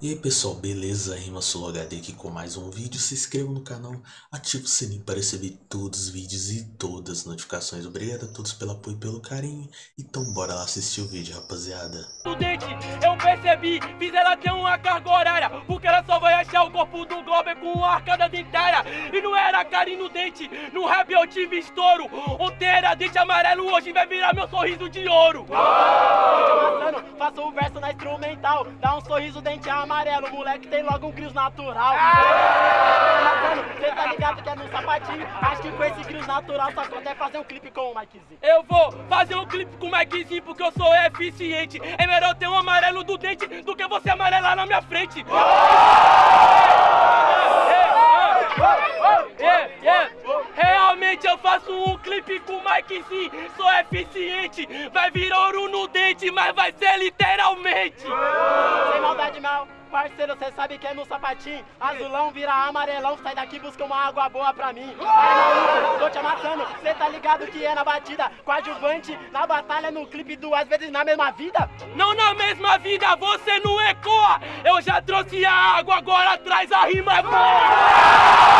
E aí pessoal, beleza? Rima HD aqui com mais um vídeo. Se inscreva no canal, ative o sininho para receber todos os vídeos e todas as notificações. Obrigado a todos pelo apoio e pelo carinho. Então bora lá assistir o vídeo, rapaziada. Dente, eu percebi, fiz ela ter uma carga horária Porque ela só vai achar o corpo do Globo com a arcada dentária E não era carinho no dente, no rap eu tive estouro Ontem era dente amarelo, hoje vai virar meu sorriso de ouro oh! Faço o verso na instrumental, dá um sorriso dente amarelo amarelo, moleque tem logo um cris natural. Cê tá ligado que é no sapatinho? Acho que com esse cris natural só quando é fazer um clipe com o Mikezinho. Eu vou fazer um clipe com o Mikezinho porque eu sou eficiente. É melhor ter um amarelo do dente do que você amarelar na minha frente. Yeah, yeah. Realmente eu faço um clipe com o Mikezinho, sou eficiente. Vai vir ouro no dente, mas vai ser literalmente. Sem maldade, mal. Parceiro, cê sabe que é no sapatinho. Azulão vira amarelão, sai daqui busca uma água boa pra mim. Aí tô te amassando, cê tá ligado que é na batida Coadjuvante, na batalha, no clipe, duas vezes na mesma vida? Não na mesma vida, você não ecoa. Eu já trouxe a água, agora traz a rima boa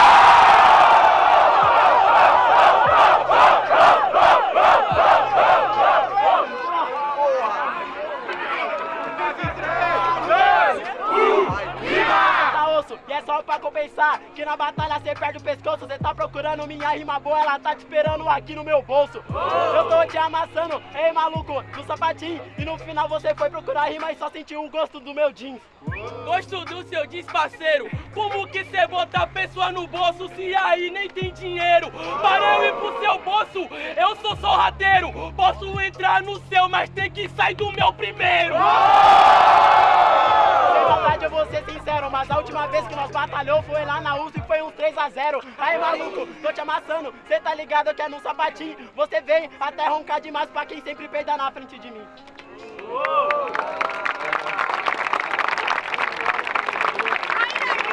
perde o pescoço Cê tá procurando minha rima boa Ela tá te esperando aqui no meu bolso. Eu tô te amassando, ei maluco No sapatinho. E no final você foi procurar rima E só sentiu o gosto do meu jeans. Gosto do seu jeans, parceiro. Como que cê bota a pessoa no bolso Se aí nem tem dinheiro? Para eu ir pro seu bolso Eu sou sorrateiro Posso entrar no seu Mas tem que sair do meu primeiro verdade eu vou ser sincero, mas a última vez que nós batalhou foi lá na USP e foi um 3x0. Aí maluco, tô te amassando, cê tá ligado que é no sapatinho. Você vem até roncar demais pra quem sempre perda na frente de mim.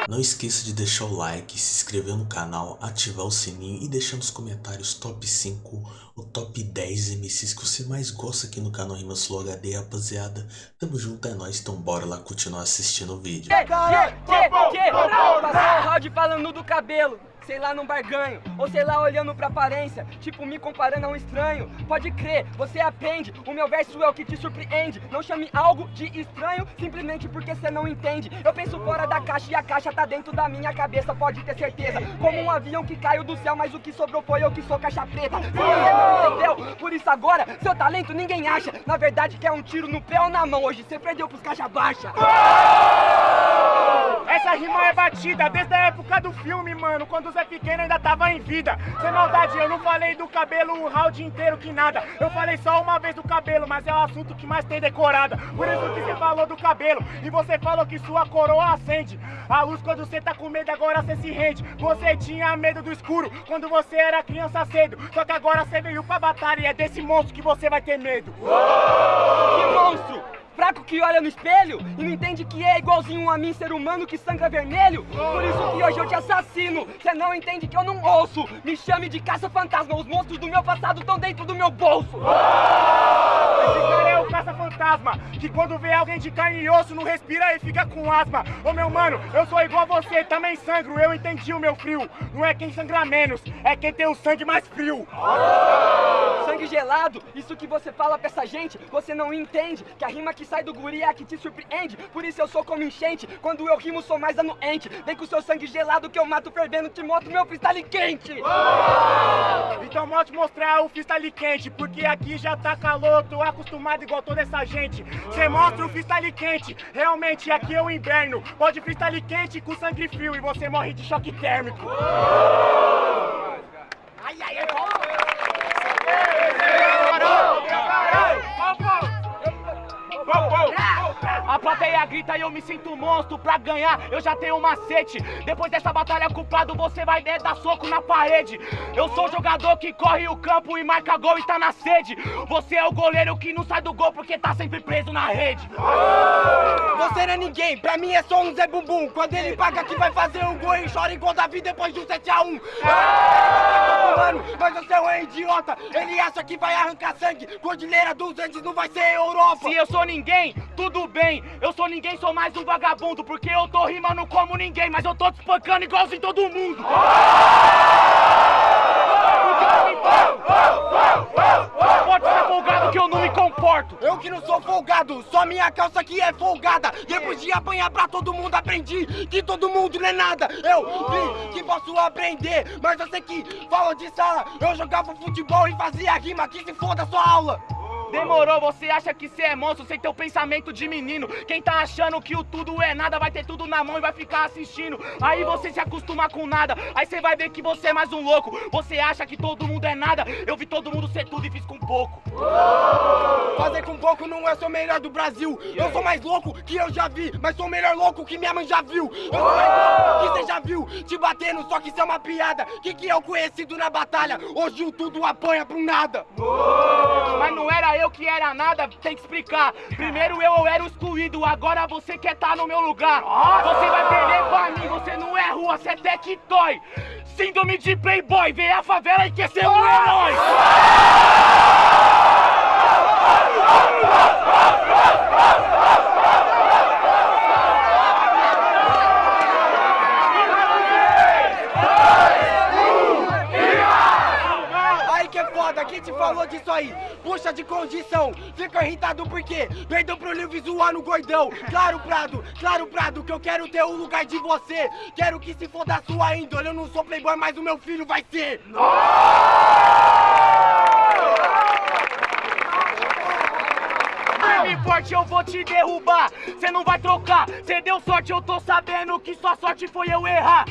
Não esqueça de deixar o like, se inscrever no canal, ativar o sininho e deixar nos comentários top 5 ou top 10 MCs que você mais gosta aqui no canal Rimas Flow HD, rapaziada. Tamo junto, é nóis, então bora lá continuar assistindo o vídeo. Que, que, que, que, passar o round falando do cabelo sei lá num barganho, ou sei lá olhando pra aparência, tipo me comparando a um estranho. Pode crer, você aprende, o meu verso é o que te surpreende. Não chame algo de estranho simplesmente porque você não entende. Eu penso fora da caixa e a caixa tá dentro da minha cabeça, pode ter certeza. Como um avião que caiu do céu, mas o que sobrou foi eu que sou caixa preta. Não entendeu? Por isso agora, seu talento ninguém acha. Na verdade, quer um tiro no pé ou na mão. Hoje você perdeu pros caixa baixa. Essa rima é batida desde a época do filme, mano, quando o Zé Pequeno ainda tava em vida. Sem maldade, eu não falei do cabelo o round inteiro que nada. Eu falei só uma vez do cabelo, mas é o assunto que mais tem decorada. Por isso que você falou do cabelo. E você falou que sua coroa acende. A luz quando você tá com medo, agora você se rende. Você tinha medo do escuro quando você era criança cedo. Só que agora você veio pra batalha e é desse monstro que você vai ter medo. Que monstro! Fraco que olha no espelho e não entende que é igualzinho a mim, ser humano que sangra vermelho. Por isso que hoje eu te assassino. Você não entende que eu não ouço. Me chame de caça-fantasma. Os monstros do meu passado estão dentro do meu bolso. Esse cara é o caça-fantasma que quando vê alguém de carne e osso não respira e fica com asma. Ô meu mano, eu sou igual a você, também sangro. Eu entendi o meu frio. Não é quem sangra menos, é quem tem o sangue mais frio. Sangue gelado, isso que você fala pra essa gente, você não entende que a rima que sai do guri é a que te surpreende. Por isso eu sou como enchente, quando eu rimo sou mais anuente. Vem com seu sangue gelado que eu mato fervendo, te mostro meu freestyle quente. Então vou te mostrar o freestyle quente, porque aqui já tá calor, tô acostumado igual toda essa gente. Cê mostra o freestyle quente, realmente aqui é o inverno. Pode freestyle quente com sangue frio e você morre de choque térmico. Ai, plateia grita e eu me sinto monstro pra ganhar, eu já tenho um macete. Depois dessa batalha culpado, você vai dar soco na parede. Eu sou o jogador que corre o campo e marca gol e tá na sede. Você é o goleiro que não sai do gol porque tá sempre preso na rede. Você não é ninguém, pra mim é só um Zé Bumbum. Quando ele paga que vai fazer um gol e chora igual Davi depois de um 7x1. Você é um idiota. Ele acha que vai arrancar sangue. Cordilheira dos Andes não vai ser Europa. Se eu sou ninguém, tudo bem. Eu sou ninguém, sou mais um vagabundo. Porque eu tô rimando como ninguém, mas eu tô te espancando igualzinho todo mundo. Eu. Eu que não sou folgado, só minha calça que é folgada. Depois de apanhar pra todo mundo, aprendi que todo mundo não é nada. Eu vi que posso aprender, mas você que fala de sala. Eu jogava futebol e fazia rima, que se foda sua aula. Demorou, você acha que cê é monstro sem ter o pensamento de menino. Quem tá achando que o tudo é nada vai ter tudo na mão e vai ficar assistindo. Aí você se acostuma com nada, aí você vai ver que você é mais um louco. Você acha que todo mundo é nada, eu vi todo mundo ser tudo e fiz com pouco. Fazer com pouco não é sou o melhor do Brasil. Eu sou mais louco que eu já vi, mas sou o melhor louco que minha mãe já viu. Eu sou mais louco que você já viu, te batendo, só que isso é uma piada. Que que eu conhecido na batalha, hoje o tudo apanha pro nada. Que era nada, tem que explicar. Primeiro eu, era o excluído, agora você quer estar no meu lugar. Você vai perder pra mim, você não é rua, você é tectoy. Síndrome de playboy, vê a favela e quer ser um herói. falou disso aí? Puxa de condição, fica irritado porque perdeu pro livro zoando gordão. Claro, Prado, claro, Prado, que eu quero ter o lugar de você. Quero que se foda a sua índole, eu não sou playboy, mas o meu filho vai ser. Firme forte, eu vou te derrubar. Cê não vai trocar. Cê deu sorte, eu tô sabendo que sua sorte foi eu errar.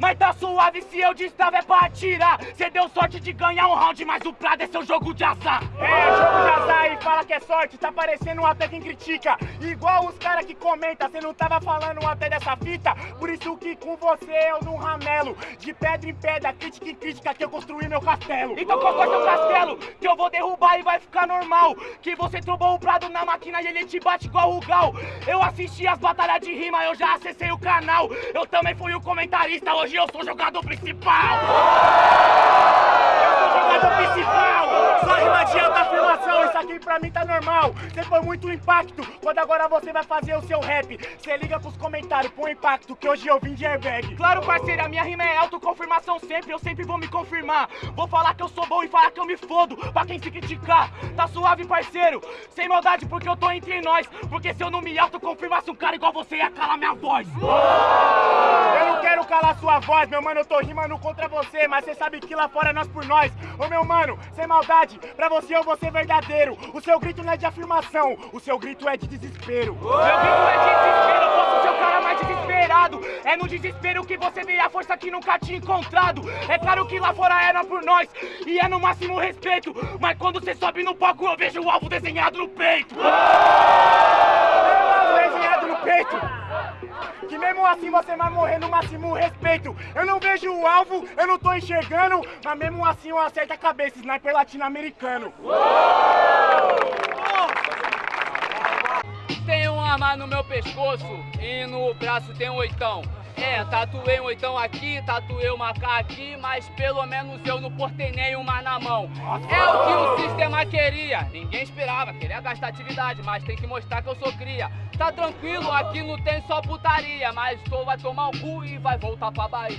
Mas tá suave se eu destrava é pra atirar. Cê deu sorte de ganhar um round, mas o Prado é seu jogo de azar. É, jogo de azar e fala que é sorte, tá parecendo até quem critica. Igual os caras que comentam, cê não tava falando até dessa fita. Por isso que com você eu não ramelo. De pedra em pedra, crítica em crítica, que eu construí meu castelo. Então constrói seu castelo, que eu vou derrubar e vai ficar normal. Que você trombou o Prado na máquina e ele te bate igual o Gal. Eu assisti as batalhas de rima, eu já acessei o canal. Eu também fui o comentarista, hoje eu sou jogador principal. Eu sou jogador principal! Só rima de alta afirmação, isso aqui pra mim tá normal. Você foi muito impacto, quando agora você vai fazer o seu rap. Você liga pros comentários, põe impacto, que hoje eu vim de airbag. Claro, parceiro, a minha rima é autoconfirmação sempre, eu sempre vou me confirmar. Vou falar que eu sou bom e falar que eu me fodo, pra quem se criticar. Tá suave, parceiro, sem maldade, porque eu tô entre nós. Porque se eu não me autoconfirmasse um cara igual você, ia calar minha voz. Eu quero calar sua voz, meu mano, eu tô rimando contra você, mas você sabe que lá fora é nós por nós. Ô meu mano, sem maldade, pra você eu vou ser verdadeiro. O seu grito não é de afirmação, o seu grito é de desespero. Meu grito é de desespero, eu posso ser o cara mais desesperado. É no desespero que você vê a força que nunca tinha encontrado. É claro que lá fora era por nós, e é no máximo respeito. Mas quando você sobe no palco, eu vejo o alvo desenhado no peito. desenhado no peito. Que mesmo assim você vai morrer no máximo respeito. Eu não vejo o alvo, eu não tô enxergando, mas mesmo assim eu acerto a cabeça, sniper latino-americano. Tem uma arma no meu pescoço e no braço tem um oitão. É, tatuei um oitão aqui, tatuei uma K aqui, mas pelo menos eu não portei nenhuma na mão. É o que o sistema queria. Ninguém esperava, queria gastar atividade, mas tem que mostrar que eu sou cria. Tá tranquilo, aqui não tem só putaria, mas tu vai tomar um cu e vai voltar pra Bahia.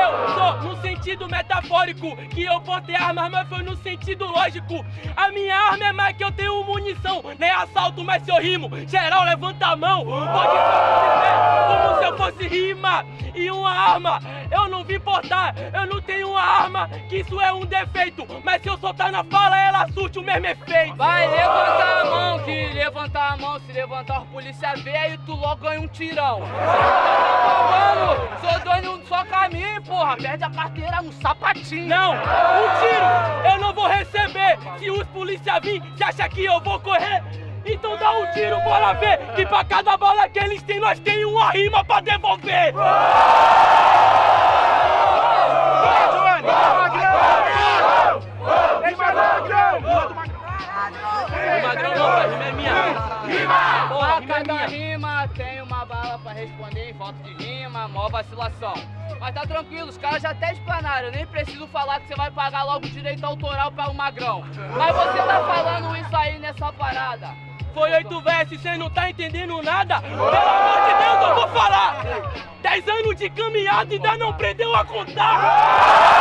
Eu sou no sentido metafórico, que eu portei armas, mas foi no sentido lógico. A minha arma é mais que eu tenho munição, nem assalto, mas se eu rimo, geral levanta a mão. Pode ser rima e uma arma. Eu não vim portar, eu não tenho uma arma, que isso é um defeito. Mas se eu soltar na fala, ela surte o mesmo efeito. Vai levantar a mão, que levantar a mão, se levantar a polícia vê, aí tu logo ganha um tirão. Mano, sou dono só caminho, porra, perde a carteira no sapatinho. Não, um tiro eu não vou receber. Se os polícia vir, você acha que eu vou correr? Então dá um tiro, bora ver Que pra cada bala que eles têm, nós tem uma rima pra devolver. Rima! Pra cada rima tem pra responder em volta de rima, mó vacilação. Mas tá tranquilo, os caras já até explanaram, eu nem preciso falar que você vai pagar logo direito autoral para o magrão. Mas você tá falando isso aí nessa parada. Foi oito versos, cê não tá entendendo nada? Pelo amor de Deus, eu vou falar! Dez anos de caminhada e ainda não aprendeu a contar!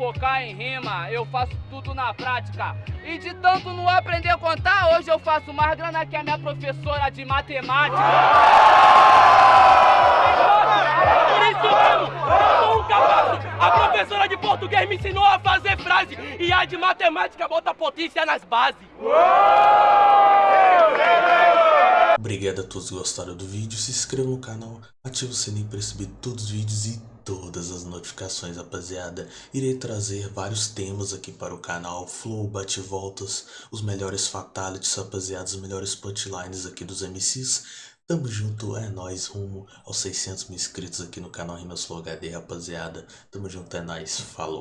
Enfocar em rima. Eu faço tudo na prática. E de tanto não aprender a contar, hoje eu faço mais grana que a minha professora de matemática. Por isso mesmo, eu um cabaço! A professora de português me ensinou a fazer frase e a de matemática bota potência nas bases. Obrigado a todos que gostaram do vídeo, se inscreva no canal, ative o sininho para receber todos os vídeos e todas as notificações, rapaziada. Irei trazer vários temas aqui para o canal, flow, bate-voltas, os melhores fatalities, rapaziada, os melhores punchlines aqui dos MCs. Tamo junto, é nóis, rumo aos 600 mil inscritos aqui no canal Rimas Flow HD, rapaziada. Tamo junto, é nóis, falou.